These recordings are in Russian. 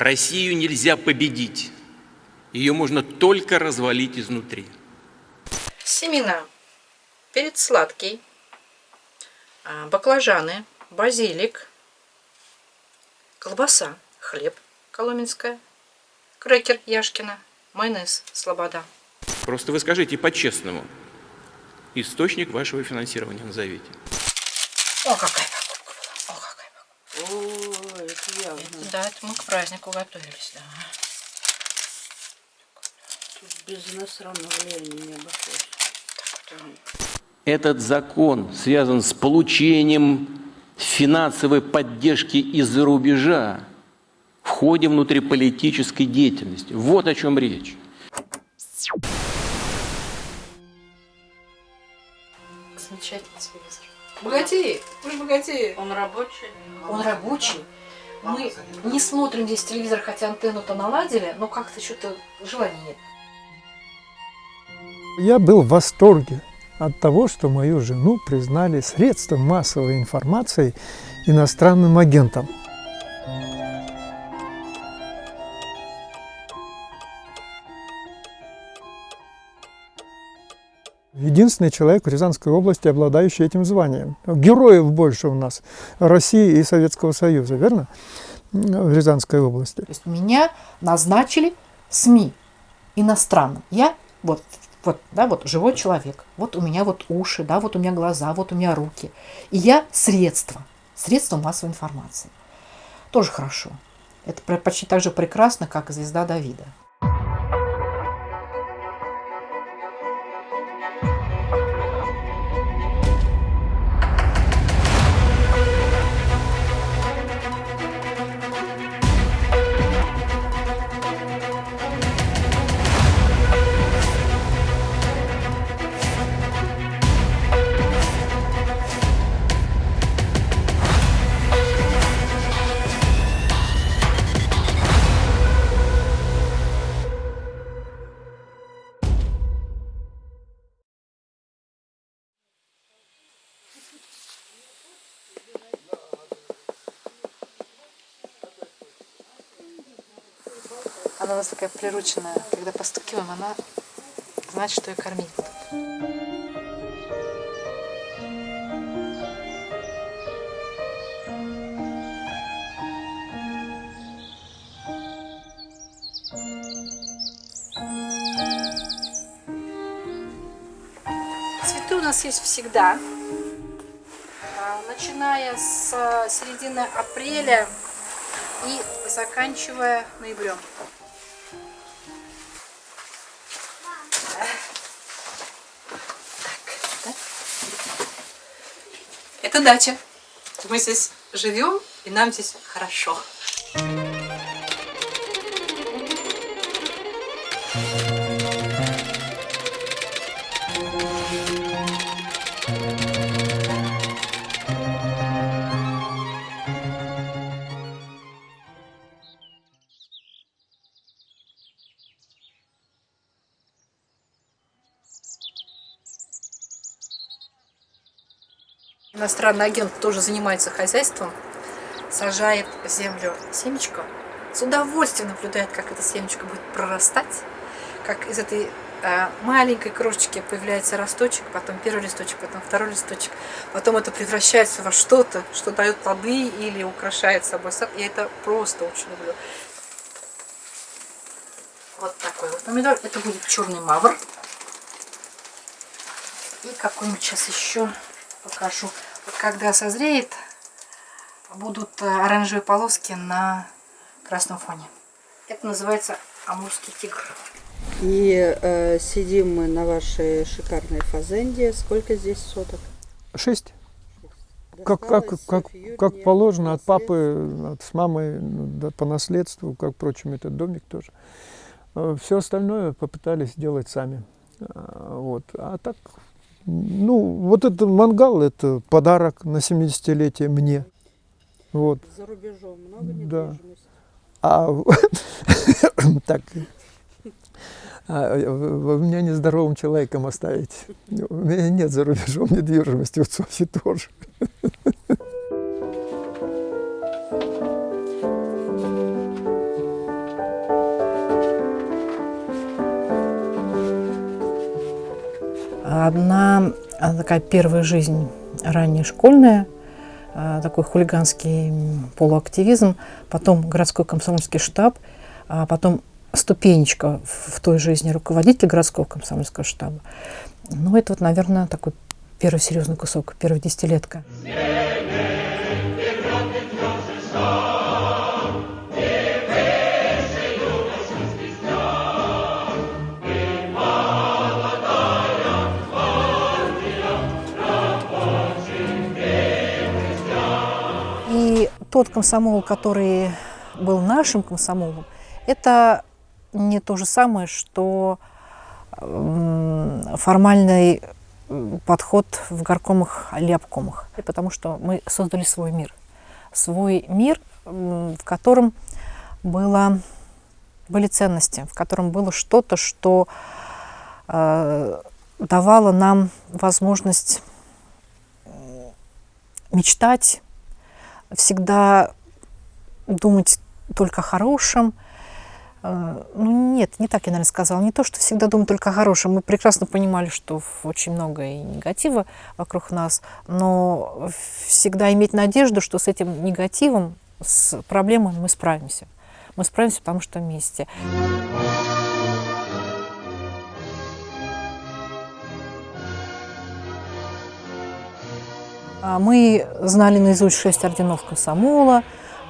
Россию нельзя победить. Ее можно только развалить изнутри. Семена. Перец сладкий. а, Баклажаны. Базилик. Колбаса. Хлеб. Коломенская. Крекер Яшкина. Майонез. Слобода. Просто вы скажите по-честному. Источник вашего финансирования назовите. О, какая покупка была. О, какая покупка. О, это явно. Это, да, это мы к празднику готовились, да. Тут без иностранного влияния не обошлось. Этот закон связан с получением финансовой поддержки из-за рубежа в ходе внутриполитической деятельности. Вот о чем речь. Замечательный телевизор. Богатеи, вы же богатеи. Он рабочий? Он рабочий. Мы не смотрим здесь телевизор, хотя антенну-то наладили, но как-то что-то желания нет. Я был в восторге от того, что мою жену признали средством массовой информации иностранным агентом. Единственный человек в Рязанской области, обладающий этим званием. Героев больше у нас России и Советского Союза, верно? В Рязанской области. То есть меня назначили СМИ иностранным. Я вот, вот, да, вот живой человек. Вот у меня вот уши, да, вот у меня глаза, вот у меня руки. И я средство, средство массовой информации. Тоже хорошо. Это почти так же прекрасно, как звезда Давида. Она у нас такая прирученная. Когда постукиваем, она знает, что ее кормить будут. Цветы у нас есть всегда. А, Начиная с а, середины апреля и заканчивая ноябрем. Дача. Мы здесь живем, и нам здесь хорошо. Иностранный агент тоже занимается хозяйством, сажает в землю семечко, с удовольствием наблюдает, как это семечко будет прорастать, как из этой э, маленькой крошечки появляется росточек, потом первый листочек, потом второй листочек, потом это превращается во что-то, что дает плоды или украшает собой сад. Я это просто очень люблю. Вот такой вот помидор. Это будет черный мавр. И какой-нибудь сейчас еще покажу. Когда созреет, будут э, оранжевые полоски на красном фоне. Это называется амурский тигр. И э, сидим мы на вашей шикарной фазенде. Сколько здесь соток? Шесть. Как, как, как, как положено, от папы, от, с мамой да, по наследству, как, впрочем, этот домик тоже. Все остальное попытались сделать сами. А, Вот. А так, ну, вот этот мангал, это подарок на 70-летие мне. Вот. За рубежом много Да. недвижимости. А так, а, вы меня нездоровым человеком оставите. У меня нет за рубежом недвижимости, вот Софьи тоже. Одна такая первая жизнь ранняя школьная, такой хулиганский полуактивизм, потом городской комсомольский штаб, а потом ступенечка в той жизни руководитель городского комсомольского штаба. Ну, это вот, наверное, такой первый серьезный кусок, первая десятилетка. И тот комсомол, который был нашим комсомолом, это не то же самое, что формальный подход в горкомах или обкомах, потому что мы создали свой мир. Свой мир, в котором было, были ценности, в котором было что-то, что э, давало нам возможность мечтать, всегда думать только о хорошем, а, ну нет, не так я, наверное, сказала. Не то, что всегда думаю только о хорошем. Мы прекрасно понимали, что очень много и негатива вокруг нас, но всегда иметь надежду, что с этим негативом, с проблемой мы справимся. Мы справимся, потому что вместе. А, мы знали наизусть шесть орденов комсомола,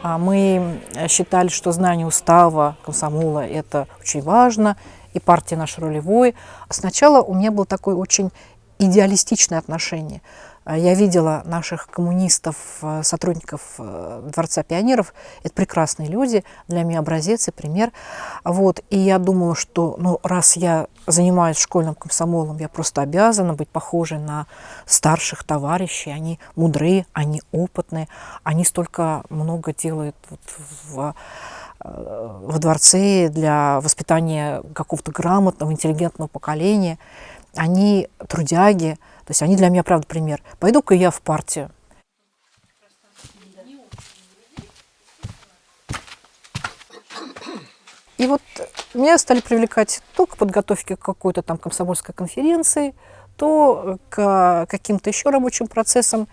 а мы считали, что знание устава комсомола – это очень важно, и партия наш ролевой. Сначала у меня было такое очень идеалистичное отношение – а я видела наших коммунистов, э, сотрудников э, Дворца пионеров. Это прекрасные люди, для меня образец и пример. Вот. И я думала, что ну, раз я занимаюсь школьным комсомолом, я просто обязана быть похожей на старших товарищей. Они мудрые, они опытные, они столько много делают вот в э, во дворце для воспитания какого-то грамотного, интеллигентного поколения. Они трудяги, то есть они для меня, правда, пример. Пойду-ка я в партию. И вот меня стали привлекать то к подготовке какой-то там комсомольской конференции, то к каким-то еще рабочим процессам.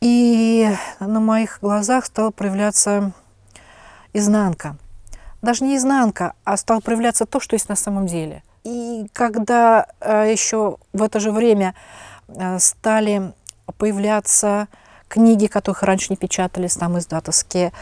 И на моих глазах стала проявляться изнанка. Даже не изнанка, а стало проявляться то, что есть на самом деле – и когда э, еще в это же время э, стали появляться книги, которых раньше не печатались, там издатовские,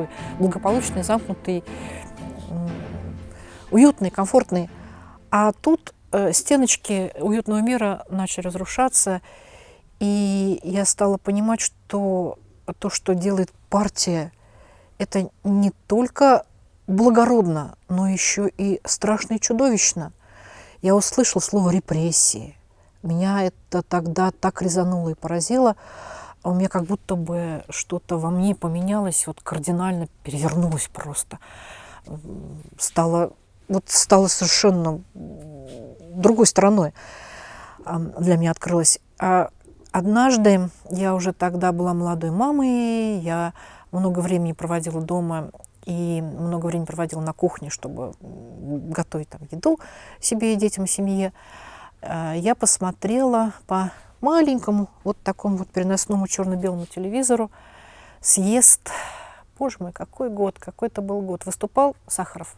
такой благополучный, замкнутый, уютный, комфортный. А тут э, стеночки уютного мира начали разрушаться, и я стала понимать, что то, что делает партия, это не только благородно, но еще и страшно и чудовищно. Я услышала слово «репрессии». Меня это тогда так резануло и поразило у меня как будто бы что-то во мне поменялось, вот кардинально перевернулось просто. Стало, вот стало совершенно другой стороной для меня открылось. А однажды, я уже тогда была молодой мамой, я много времени проводила дома и много времени проводила на кухне, чтобы готовить там еду себе и детям, семье. А, я посмотрела по маленькому, вот такому вот переносному черно-белому телевизору съезд, боже мой, какой год, какой это был год, выступал Сахаров.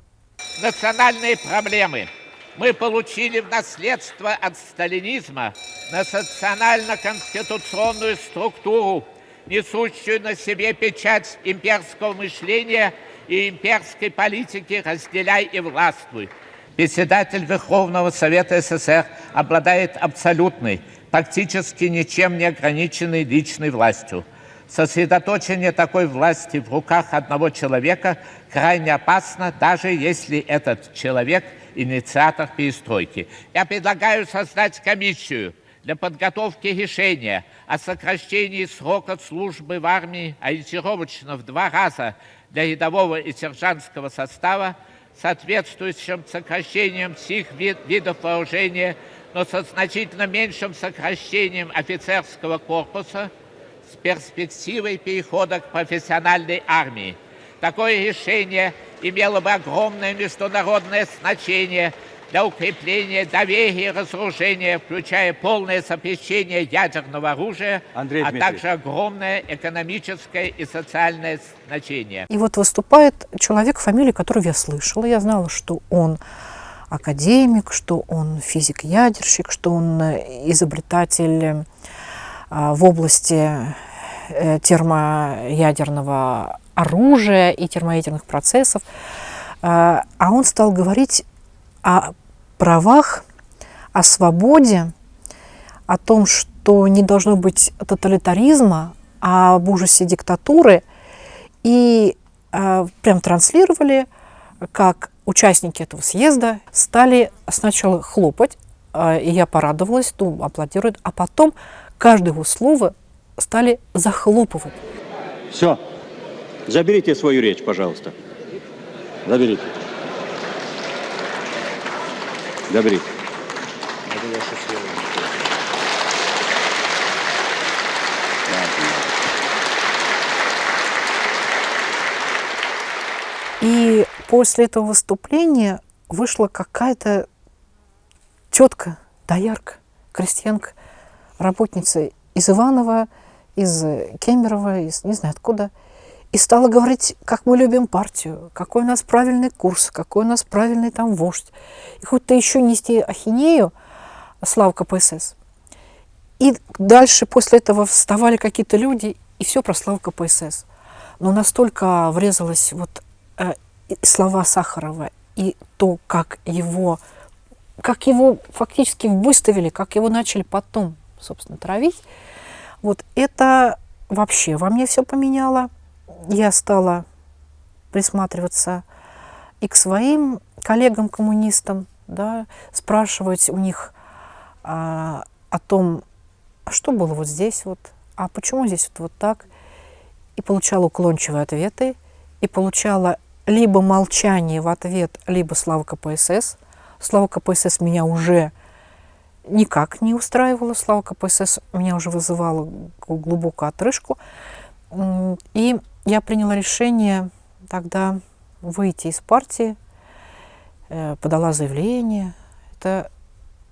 Национальные проблемы мы получили в наследство от сталинизма национально-конституционную структуру, несущую на себе печать имперского мышления и имперской политики «разделяй и властвуй». Председатель Верховного Совета СССР обладает абсолютной, практически ничем не ограниченной личной властью. Сосредоточение такой власти в руках одного человека крайне опасно, даже если этот человек – инициатор перестройки. Я предлагаю создать комиссию для подготовки решения о сокращении срока службы в армии ориентировочно в два раза для рядового и сержантского состава, соответствующим сокращением всех вид, видов вооружения, но со значительно меньшим сокращением офицерского корпуса с перспективой перехода к профессиональной армии. Такое решение имело бы огромное международное значение – для укрепления доверия и разоружения, включая полное запрещение ядерного оружия, Андрей а также огромное экономическое и социальное значение. И вот выступает человек, фамилию которого я слышала. Я знала, что он академик, что он физик-ядерщик, что он изобретатель а, в области э, термоядерного оружия и термоядерных процессов. А, он стал говорить о правах, о свободе, о том, что не должно быть тоталитаризма, об ужасе диктатуры. И э, прям транслировали, как участники этого съезда стали сначала хлопать, э, и я порадовалась, ну, аплодируют, а потом каждое его слово стали захлопывать. Все. Заберите свою речь, пожалуйста. Заберите. Добрый. И после этого выступления вышла какая-то тетка, доярка, крестьянка, работница из Иванова, из Кемерово, из не знаю откуда – и стала говорить, как мы любим партию, какой у нас правильный курс, какой у нас правильный там вождь. И хоть-то еще нести ахинею, слава КПСС. И дальше после этого вставали какие-то люди, и все про славу КПСС. Но настолько врезалось вот э, слова Сахарова и то, как его, как его фактически выставили, как его начали потом, собственно, травить, вот это вообще во мне все поменяло я стала присматриваться и к своим коллегам-коммунистам, да, спрашивать у них а, о том, что было вот здесь вот, а почему здесь вот, вот так. И получала уклончивые ответы, и получала либо молчание в ответ, либо слава КПСС. Слава КПСС меня уже никак не устраивала, слава КПСС меня уже вызывала глубокую отрыжку. И я приняла решение тогда выйти из партии, э, подала заявление. Это,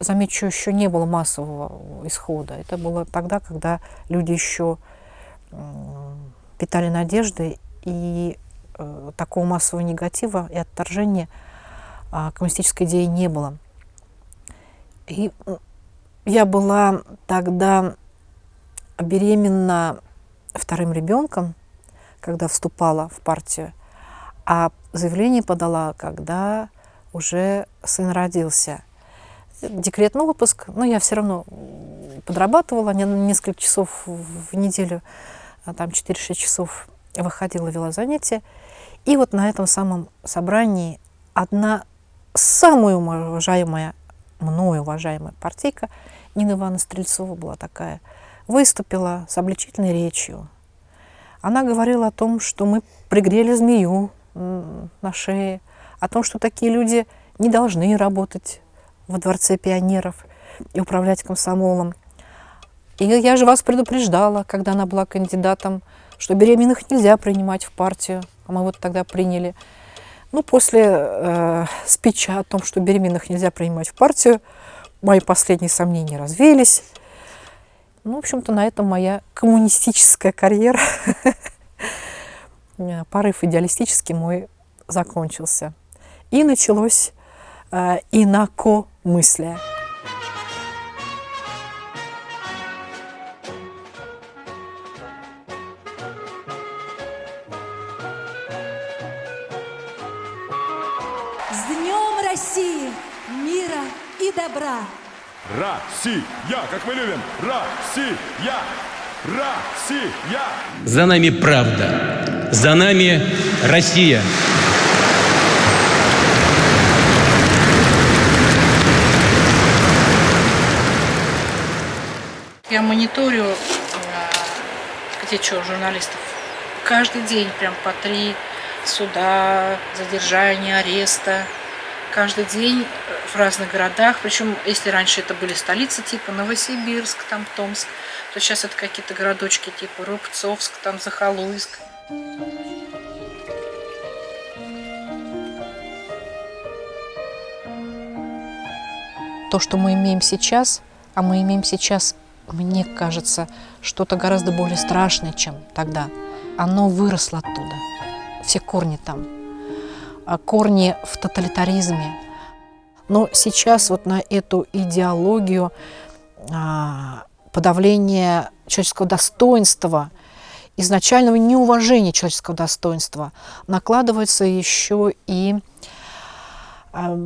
замечу, еще не было массового исхода. Это было тогда, когда люди еще питали надежды, и такого массового негатива и отторжения а, коммунистической идеи не было. И я была тогда беременна вторым ребенком, когда вступала в партию, а заявление подала, когда уже сын родился. Декретный отпуск, но я все равно подрабатывала не, несколько часов в неделю, а там 4-6 часов выходила, вела занятия. И вот на этом самом собрании одна самая уважаемая, мною уважаемая партийка, Нина Ивановна Стрельцова была такая, выступила с обличительной речью, она говорила о том, что мы пригрели змею на шее, о том, что такие люди не должны работать во Дворце пионеров и управлять комсомолом. И я же вас предупреждала, когда она была кандидатом, что беременных нельзя принимать в партию, а мы вот тогда приняли. Ну, после э, спича о том, что беременных нельзя принимать в партию, мои последние сомнения развеялись. Ну, в общем-то, на этом моя коммунистическая карьера, порыв идеалистический мой закончился. И началось э, инакомыслие. С добра! Россия, как мы любим. Россия, Россия. За нами правда. За нами Россия. Я мониторю, э, где что, журналистов. Каждый день прям по три суда, задержания, ареста. Каждый день в разных городах. Причем, если раньше это были столицы типа Новосибирск, там Томск, то сейчас это какие-то городочки типа Рубцовск, там Захалуйск. То, что мы имеем сейчас, а мы имеем сейчас, мне кажется, что-то гораздо более страшное, чем тогда. Оно выросло оттуда. Все корни там. Корни в тоталитаризме. Но сейчас вот на эту идеологию а, подавления человеческого достоинства, изначального неуважения человеческого достоинства накладывается еще и а,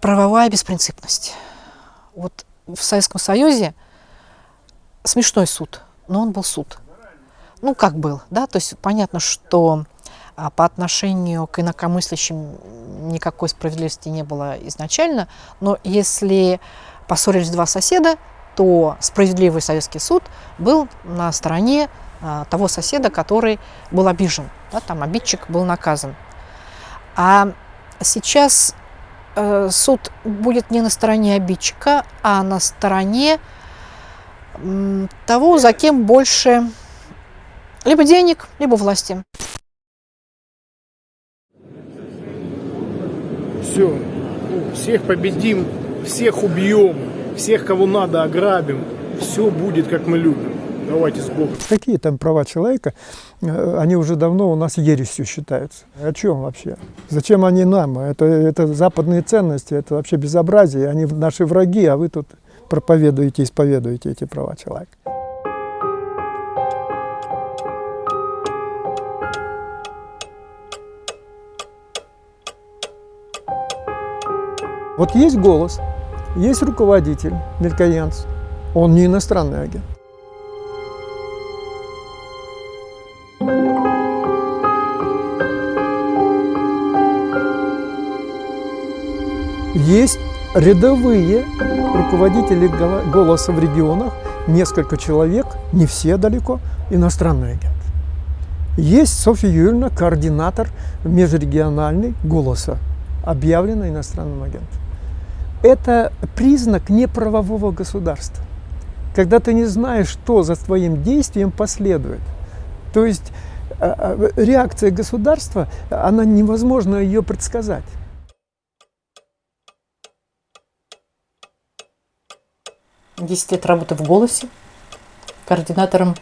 правовая беспринципность. Вот в Советском Союзе смешной суд, но он был суд. Ну, как был, да, то есть понятно, что а, по отношению к инакомыслящим никакой справедливости не было изначально, но если поссорились два соседа, то справедливый советский суд был на стороне а, того соседа, который был обижен, да, там обидчик был наказан. А сейчас э, суд будет не на стороне обидчика, а на стороне того, за кем больше либо денег, либо власти. Все, всех победим, всех убьем, всех, кого надо, ограбим. Все будет, как мы любим. Давайте с Богом. Какие там права человека, э, они уже давно у нас ересью считаются. О чем вообще? Зачем они нам? Это, это западные ценности, это вообще безобразие. Они наши враги, а вы тут проповедуете, исповедуете эти права человека. Вот есть голос, есть руководитель, мелькоянц, он не иностранный агент. Есть рядовые руководители голоса в регионах, несколько человек, не все далеко, иностранный агент. Есть Софья Юрьевна, координатор межрегиональный голоса, объявлена иностранным агентом. Это признак неправового государства, когда ты не знаешь, что за твоим действием последует. То есть э, э, реакция государства, она невозможно ее предсказать. Десять лет работы в «Голосе», координатором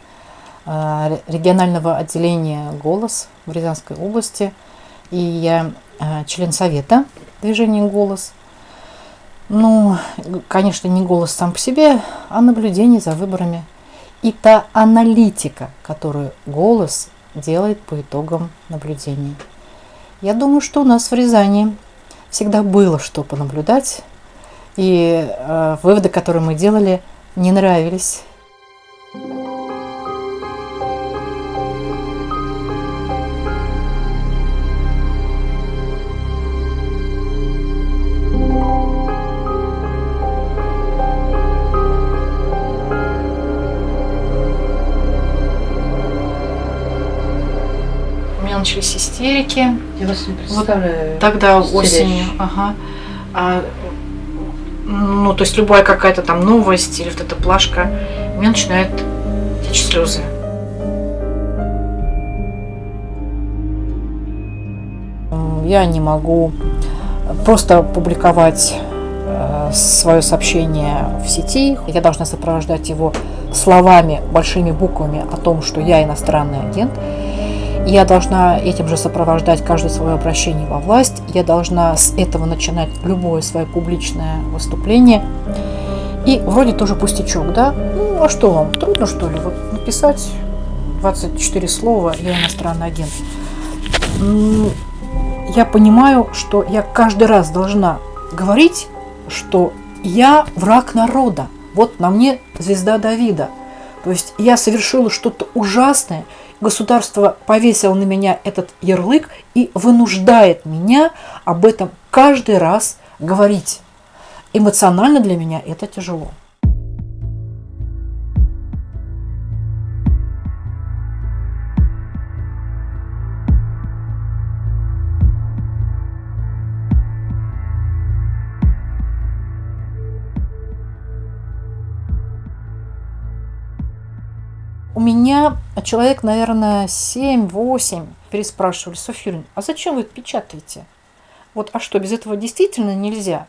э, регионального отделения «Голос» в Рязанской области. И я член совета движения «Голос». Ну, конечно, не голос сам по себе, а наблюдение за выборами. И та аналитика, которую голос делает по итогам наблюдения. Я думаю, что у нас в Рязани всегда было что понаблюдать, и э, выводы, которые мы делали, не нравились. Начались истерики. Я вас не представляю. Вот тогда осенью. Ага. А, ну, то есть любая какая-то там новость или вот эта плашка, у меня начинает течь слезы. Я не могу просто публиковать э, свое сообщение в сети. Я должна сопровождать его словами, большими буквами о том, что я иностранный агент. Я должна этим же сопровождать каждое свое обращение во власть. Я должна с этого начинать любое свое публичное выступление. И вроде тоже пустячок, да? Ну, а что вам, трудно что ли? Вот написать 24 слова «Я иностранный агент». Я понимаю, что я каждый раз должна говорить, что я враг народа. Вот на мне звезда Давида. То есть я совершила что-то ужасное – Государство повесило на меня этот ярлык и вынуждает меня об этом каждый раз говорить. Эмоционально для меня это тяжело. Меня человек, наверное, 7-8 переспрашивали, Софья а зачем вы это печатаете? Вот, а что, без этого действительно нельзя?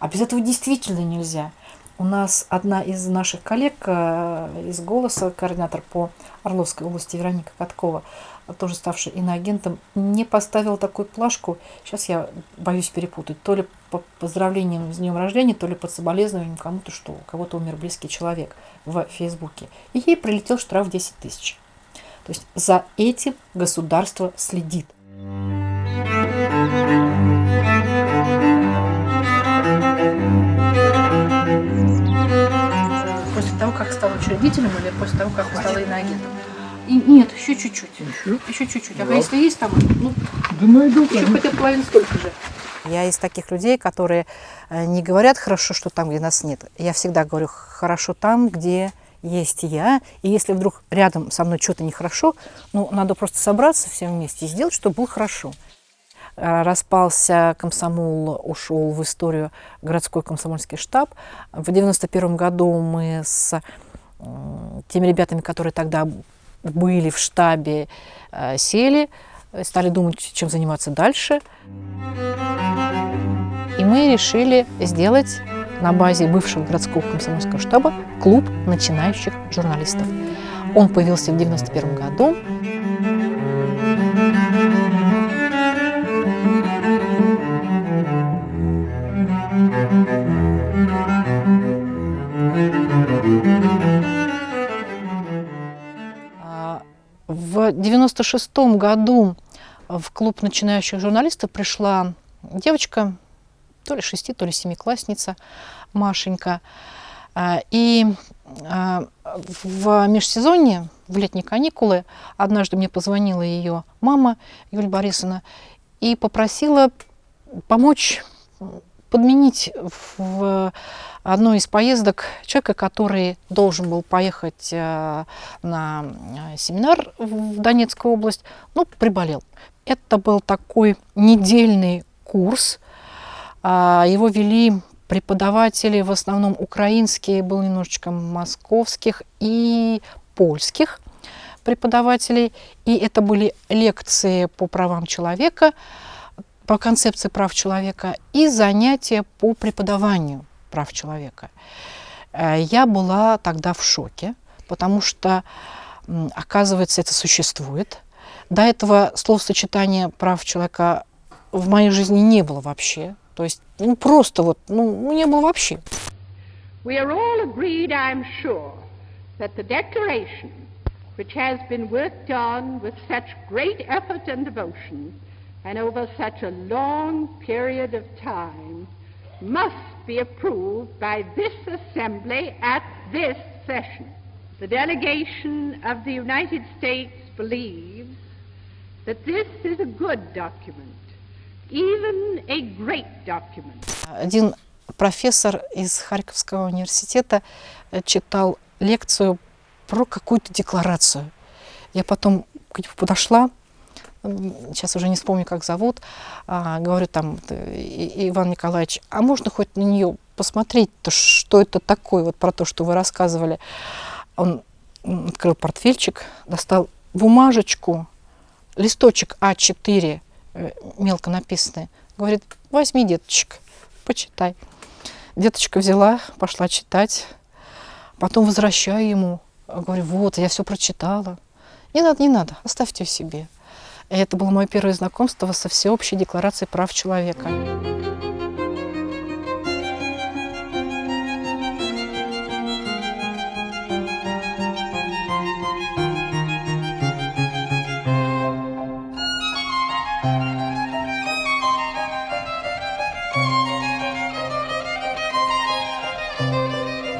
А без этого действительно нельзя. У нас одна из наших коллег э, из «Голоса», координатор по Орловской области Вероника Каткова, тоже ставший иноагентом, не поставила такую плашку, сейчас я боюсь перепутать, то ли по поздравлениям с днем рождения, то ли под соболезнованием кому-то, что у кого-то умер близкий человек в Фейсбуке. И ей прилетел штраф 10 тысяч. То есть за этим государство следит. После того, как стал учредителем или после того, как стала иноагентом? И нет, еще чуть-чуть. Еще? Еще чуть-чуть. А если есть там, ну, Да найду, еще хотя бы половину столько же. Я из таких людей, которые э, не говорят хорошо, что там, где нас нет. Я всегда говорю хорошо там, где есть я. И если вдруг рядом со мной что-то нехорошо, ну, надо просто собраться всем вместе и сделать, чтобы было хорошо. Э, Распался комсомол, ушел в историю городской комсомольский штаб. В 91 году мы с теми ребятами, которые тогда были в штабе, э, сели, стали думать, чем заниматься дальше. И мы решили сделать на базе бывшего городского комсомольского штаба клуб начинающих журналистов. Он появился в 1991 году. 96 году в клуб начинающих журналистов пришла девочка, то ли шести, то ли семиклассница, Машенька. А, и а, в межсезонье, в летние каникулы, однажды мне позвонила ее мама Юль Борисовна и попросила помочь подменить в одной из поездок человека, который должен был поехать э, на семинар в Донецкую область, но приболел. Это был такой недельный курс. А, Его вели преподаватели, в основном украинские, было немножечко московских и польских преподавателей. И это были лекции по правам человека, по концепции прав человека и занятия по преподаванию прав человека. Э, Я была тогда в шоке, потому что, оказывается, это существует. До этого словосочетания прав человека в моей жизни не было вообще. То есть, ну, просто вот, ну, не было вообще. We are all agreed, I'm sure, that the Declaration, which has been worked on with such great effort and devotion, and over such a long period of time, must be approved by this Assembly at this session. The delegation of the United States believes that this is a good document, even a great document. Один профессор из Харьковского университета э, читал лекцию про какую-то декларацию. Я потом к нему подошла, м, сейчас уже не вспомню, как зовут, а, говорю там, э, «И- Иван Николаевич, а можно хоть на нее посмотреть-то, что это такое, вот про то, что вы рассказывали. Он открыл портфельчик, достал бумажечку, листочек А4, э, мелко написанный, говорит, возьми, деточек, почитай. Деточка взяла, пошла читать, потом возвращаю ему, говорю, вот, я все прочитала. Не надо, не надо, оставьте себе. И это было мое первое знакомство со всеобщей декларацией прав человека.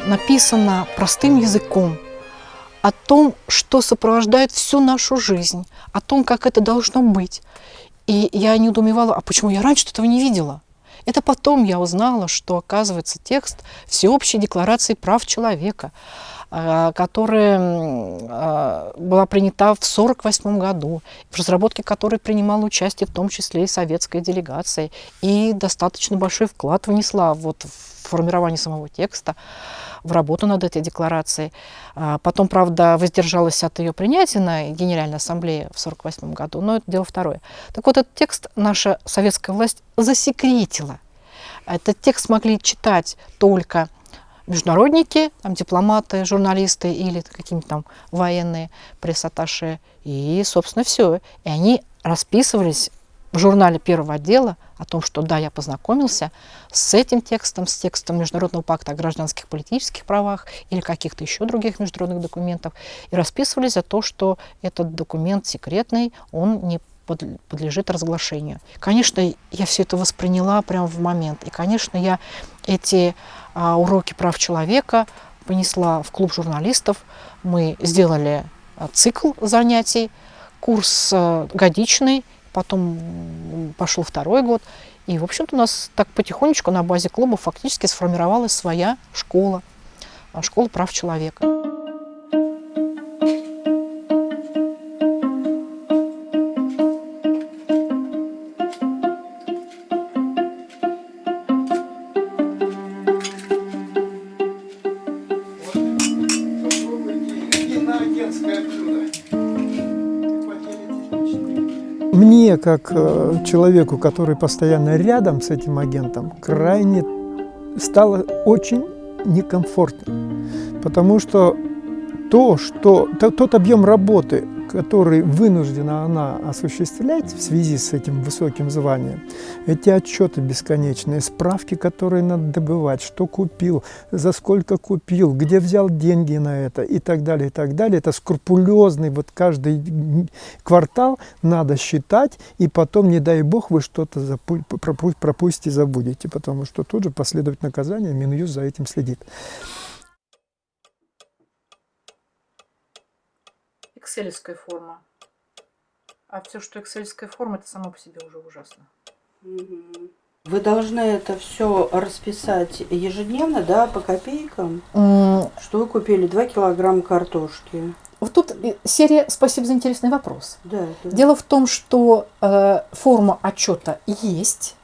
Написано простым языком о том, что сопровождает всю нашу жизнь, о том, как это должно быть. И я недоумевала, а почему я раньше этого не видела? Это потом я узнала, что, оказывается, текст Всеобщей декларации прав человека а, которая а, была принята в 1948 году, в разработке которой принимала участие в том числе и советская делегация, и достаточно большой вклад внесла вот в формирование самого текста, в работу над этой декларацией. А, потом, правда, воздержалась от ее принятия на Генеральной Ассамблее в 1948 году, но это дело второе. Так вот, этот текст наша советская власть засекретила. Этот текст могли читать только международники, там, дипломаты, журналисты или какие-нибудь там военные пресс-атташе. И, собственно, все. И они расписывались в журнале первого отдела о том, что да, я познакомился с этим текстом, с текстом Международного пакта о гражданских политических правах или каких-то еще других международных документов, и расписывались за то, что этот документ секретный, он не подлежит разглашению. Конечно, я все это восприняла прямо в момент. И, конечно, я эти а, уроки прав человека понесла в клуб журналистов. Мы сделали а, цикл занятий, курс а, годичный, потом пошел второй год. И, в общем-то, у нас так потихонечку на базе клуба фактически сформировалась своя школа, школа прав человека. Как э, человеку, который постоянно рядом с этим агентом, крайне стало очень некомфортно. Потому что то, что, тот объем работы, который вынуждена она осуществлять в связи с этим высоким званием, эти отчеты бесконечные, справки, которые надо добывать, что купил, за сколько купил, где взял деньги на это и так далее, и так далее. Это скрупулезный, вот каждый квартал надо считать, и потом, не дай бог, вы что-то пропустите, забудете, потому что тут же последует наказание, Минюст за этим следит. Экселевская форма. А все, что эксельская форма, это само по себе уже ужасно. Вы должны это все расписать ежедневно, да, по копейкам? Mm. Что вы купили? 2 килограмма картошки. Вот тут серия «Спасибо за интересный вопрос». Да, да. Дело в том, что э, форма отчета есть,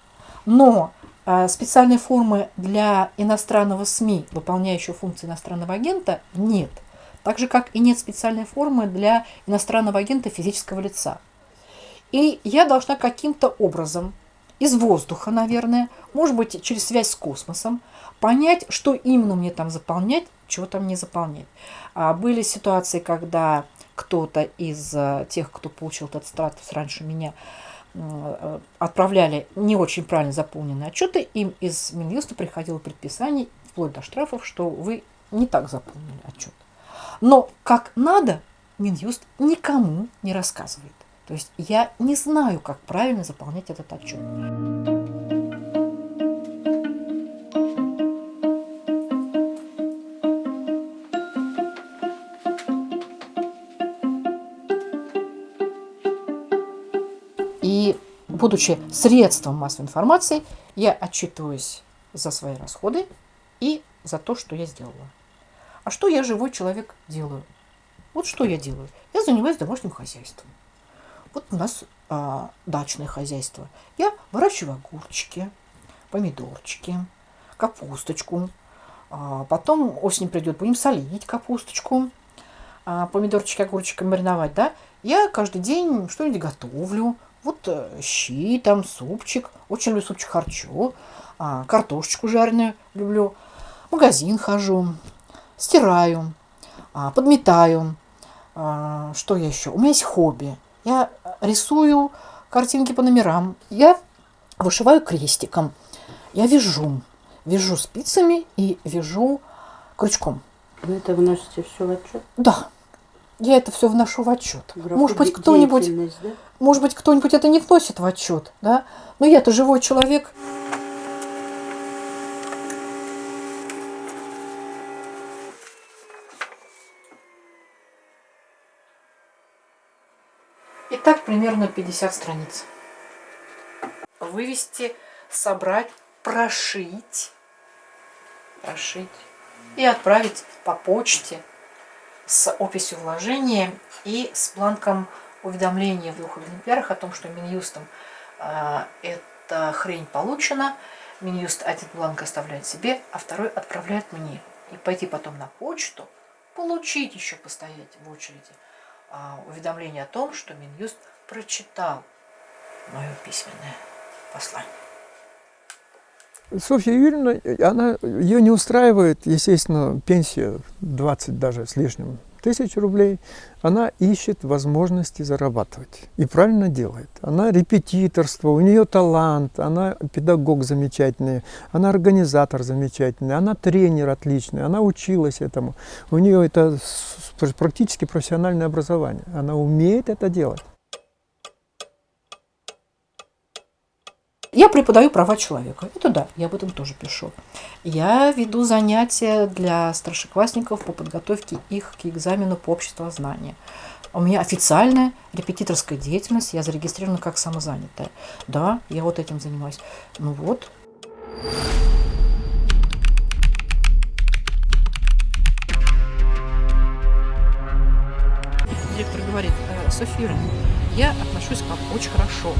но э, специальной формы для иностранного СМИ, выполняющего функции иностранного агента, нет – так же, как и нет специальной формы для иностранного агента физического лица. И я должна каким-то образом, из воздуха, наверное, может быть, через связь с космосом, понять, что именно мне там заполнять, чего там не заполнять. А были ситуации, когда кто-то из э, тех, кто получил этот статус раньше меня, э, отправляли не очень правильно заполненные отчеты, им из Минюста приходило предписание, вплоть до штрафов, что вы не так заполнили отчет. Но как надо, Минюст никому не рассказывает. То есть я не знаю, как правильно заполнять этот отчет. И будучи средством массовой информации, я отчитываюсь за свои расходы и за то, что я сделала. А что я, живой человек, делаю? Вот что я делаю. Я занимаюсь домашним хозяйством. Вот у нас а, дачное хозяйство. Я выращиваю огурчики, помидорчики, капусточку. А, потом осень придет, будем солить капусточку, а, помидорчики, огурчики мариновать, да. Я каждый день что-нибудь готовлю. Вот э, щи, там, супчик. Очень люблю супчик харчо. А, картошечку жареную люблю. В магазин хожу стираю, а, подметаю. А, что я еще? У меня есть хобби. Я рисую картинки по номерам. Я вышиваю крестиком. Я вяжу. Вяжу спицами и вяжу крючком. Вы это вносите все в отчет? Да. Я это все вношу в отчет. Может быть, кто-нибудь, да? может быть, кто-нибудь это не вносит в отчет, да? Но я-то живой человек. так примерно 50 страниц. Вывести, собрать, прошить, прошить и отправить по почте с описью вложения и с бланком уведомления в двух экземплярах о том, что Минюстом э, эта хрень получена. Минюст один бланк оставляет себе, а второй отправляет мне. И пойти потом на почту, получить еще постоять в очереди э, уведомление о том, что Минюст прочитал мое письменное послание. Софья Юрьевна, она, ее не устраивает, естественно, пенсия 20 даже с лишним тысяч рублей. Она ищет возможности зарабатывать. И правильно делает. Она репетиторство, у нее талант, она педагог замечательный, она организатор замечательный, она тренер отличный, она училась этому. У нее это практически профессиональное образование. Она умеет это делать. Я преподаю права человека. Это да, я об этом тоже пишу. Я веду занятия для старшеклассников по подготовке их к экзамену по обществознанию. У меня официальная репетиторская деятельность, я зарегистрирована как самозанятая. Да, я вот этим занимаюсь. Ну вот. Директор говорит, «Э, София, я отношусь к вам очень хорошо.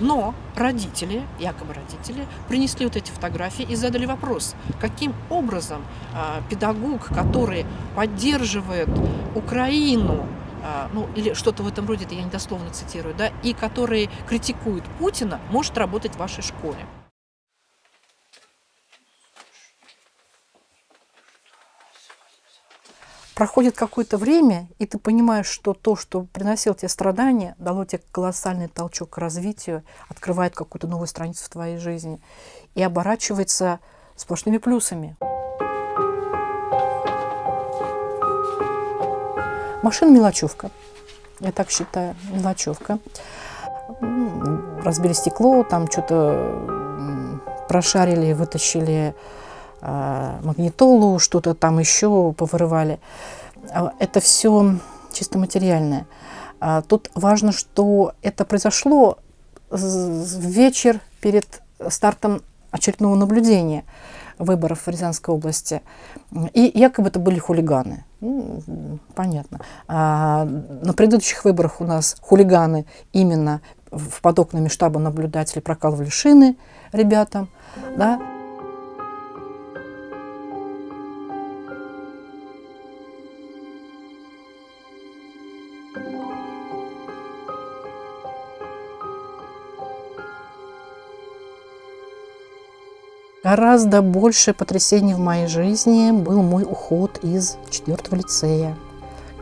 Но родители, якобы родители, принесли вот эти фотографии и задали вопрос, каким образом э, педагог, который поддерживает Украину, э, ну или что-то в этом роде, это я недословно цитирую, да, и который критикует Путина, может работать в вашей школе. Проходит какое-то время, и ты понимаешь, что то, что приносило тебе страдания, дало тебе колоссальный толчок к развитию, открывает какую-то новую страницу в твоей жизни и оборачивается сплошными плюсами. Машина мелочевка. Я так считаю, мелочевка. Разбили стекло, там что-то прошарили, вытащили магнитолу, что-то там еще повырывали. А, это все чисто материальное. А, тут важно, что это произошло в вечер перед стартом очередного наблюдения выборов в Рязанской области. И якобы это были хулиганы. Ну, понятно. А на предыдущих выборах у нас хулиганы именно под окнами штаба наблюдателей прокалывали шины ребятам. Да? Гораздо больше потрясений в моей жизни был мой уход из четвертого лицея,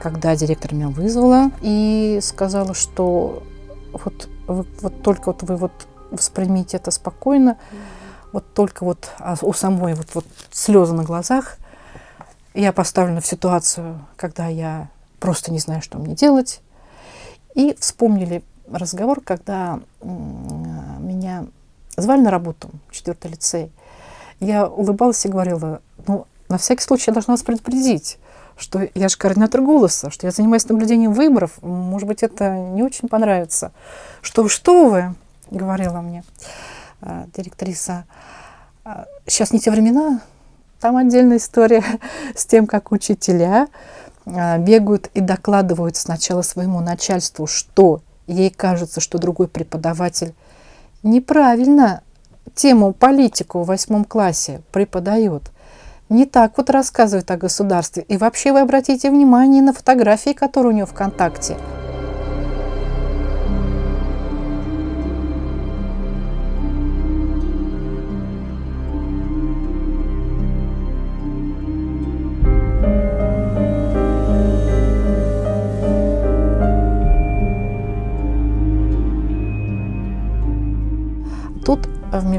когда директор меня вызвала и сказала, что вот, вот, только вот вы вот воспримите это спокойно, вот только вот а у самой вот, вот слезы на глазах, я поставлена в ситуацию, когда я просто не знаю, что мне делать. И вспомнили разговор, когда меня звали на работу четвертый лицей. Я улыбалась и говорила, ну, на всякий случай я должна вас предупредить, что я же координатор голоса, что я занимаюсь наблюдением выборов, может быть, это не очень понравится. Что, что вы, говорила мне э, директриса, сейчас не те времена, там отдельная история с тем, как учителя э, бегают и докладывают сначала своему начальству, что ей кажется, что другой преподаватель неправильно тему политику в восьмом классе преподает, не так вот рассказывает о государстве. И вообще вы обратите внимание на фотографии, которые у него ВКонтакте –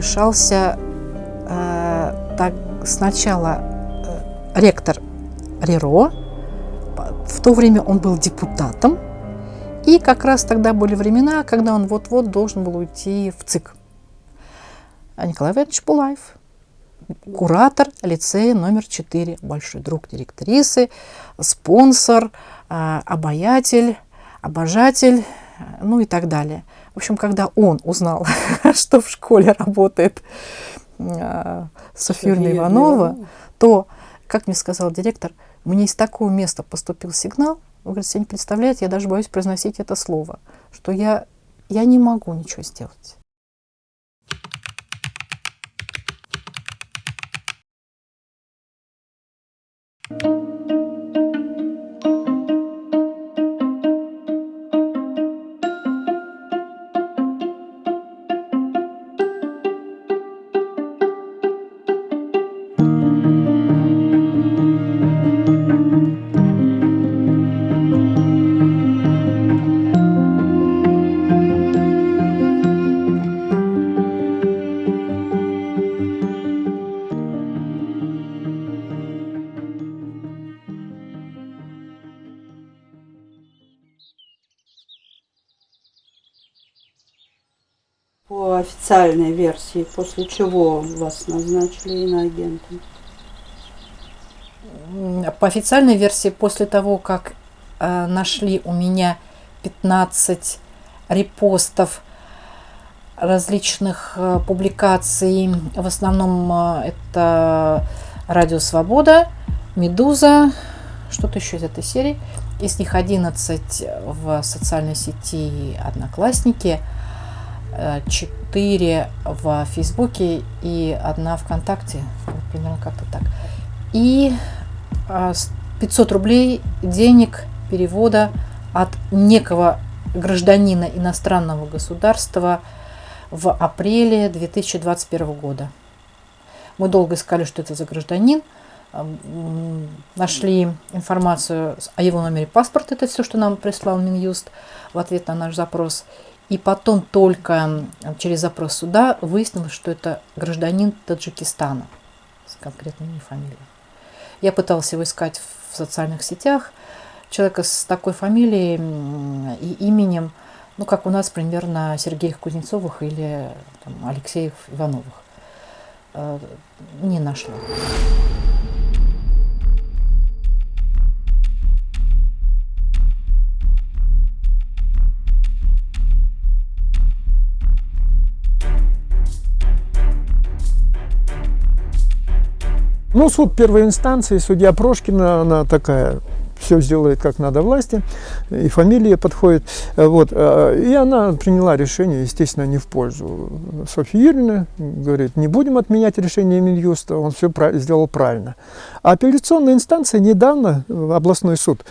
вмешался э, так, сначала э, ректор Риро, в то время он был депутатом, и как раз тогда были времена, когда он вот-вот должен был уйти в ЦИК. А Николай Иванович Булаев, куратор лицея номер 4, большой друг директрисы, спонсор, э, обаятель, обожатель, ну и так далее. В общем, когда он узнал, что в школе работает э, Софья Иванова, то, как мне сказал директор, Мне из такого места поступил сигнал, вы говорите, не представляете, я даже боюсь произносить это слово, что я, я не могу ничего сделать. Официальной версии, после чего вас назначили иноагентом? По официальной версии, после того, как э, нашли у меня 15 репостов различных э, публикаций, в основном э, это Радио Свобода, Медуза, что-то еще из этой серии. Из них 11 в социальной сети Одноклассники, 4 в Фейсбуке и одна ВКонтакте. Вот примерно как-то так. И 500 рублей денег перевода от некого гражданина иностранного государства в апреле 2021 года. Мы долго искали, что это за гражданин. Нашли информацию о его номере паспорта, это все, что нам прислал Минюст в ответ на наш запрос. И потом только через запрос суда выяснилось, что это гражданин Таджикистана с конкретными фамилией. Я пыталась его искать в социальных сетях. Человека с такой фамилией и именем, ну, как у нас примерно Сергеев Кузнецовых или там, Алексеев Ивановых, не нашла. Ну, суд первой инстанции, судья Прошкина, она такая, все сделает как надо власти, и фамилия подходит. Вот. э, И она приняла решение, естественно, не в пользу Софьи Юрьевны. Говорит, не будем отменять решение Минюста, он все сделал правильно. А апелляционная инстанция недавно, э, областной суд,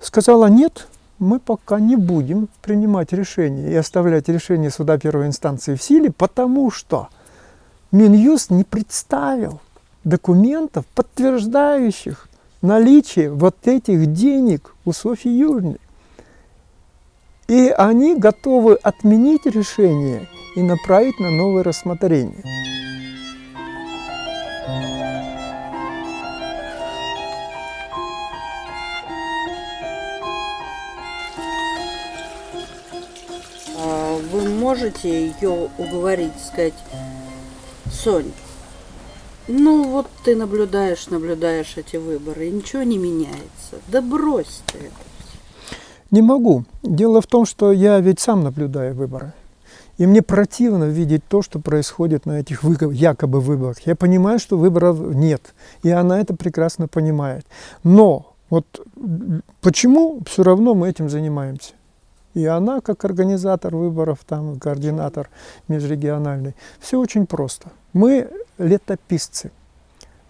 сказала, нет, мы пока не будем принимать решение и оставлять решение суда первой инстанции в силе, потому что Минюст не представил документов, подтверждающих наличие вот этих денег у Софьи Юрьевны. И они готовы отменить решение и направить на новое рассмотрение. А Вы можете ее уговорить, сказать, Сонь, ну вот ты наблюдаешь, наблюдаешь эти выборы, и ничего не меняется. Да брось ты это. Не могу. Дело в том, что я ведь сам наблюдаю выборы. И мне противно видеть то, что происходит на этих якобы выборах. Я понимаю, что выборов нет. И она это прекрасно понимает. Но вот почему все равно мы этим занимаемся? И она, как организатор выборов, там, координатор межрегиональный, все очень просто. Мы летописцы.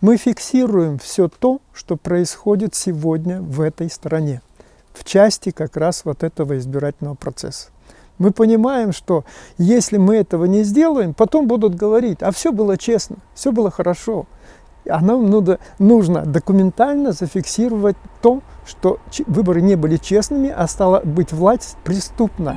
Мы фиксируем все то, что происходит сегодня в этой стране, в части как раз вот этого избирательного процесса. Мы понимаем, что если мы этого не сделаем, потом будут говорить, а все было честно, все было хорошо. А нам нужно, нужно документально зафиксировать то, что выборы не были честными, а стала быть власть преступна.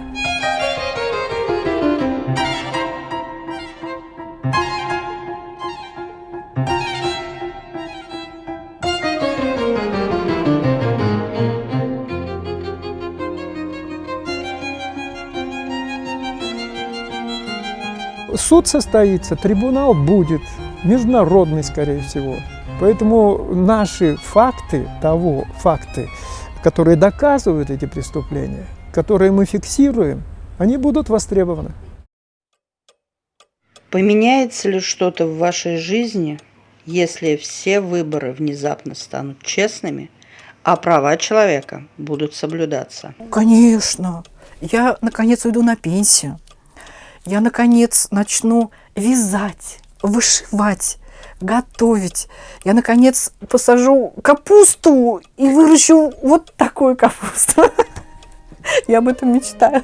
Суд состоится, трибунал будет, международный, скорее всего. Поэтому наши факты того, факты, которые доказывают эти преступления, которые мы фиксируем, они будут востребованы. Поменяется ли что-то в вашей жизни, если все выборы внезапно станут честными, а права человека будут соблюдаться. Конечно. Я, наконец, уйду на пенсию. Я, наконец, начну вязать, вышивать, готовить. Я, наконец, посажу капусту и выращу вот такую капусту. Я об этом мечтаю.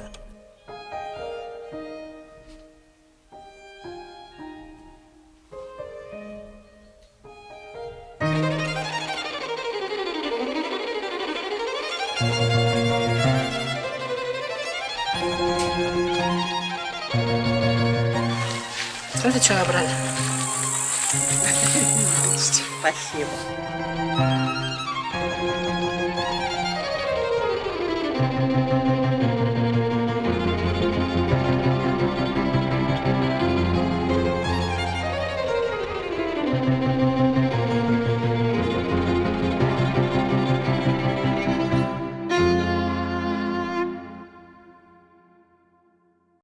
Что набрали. Спасибо.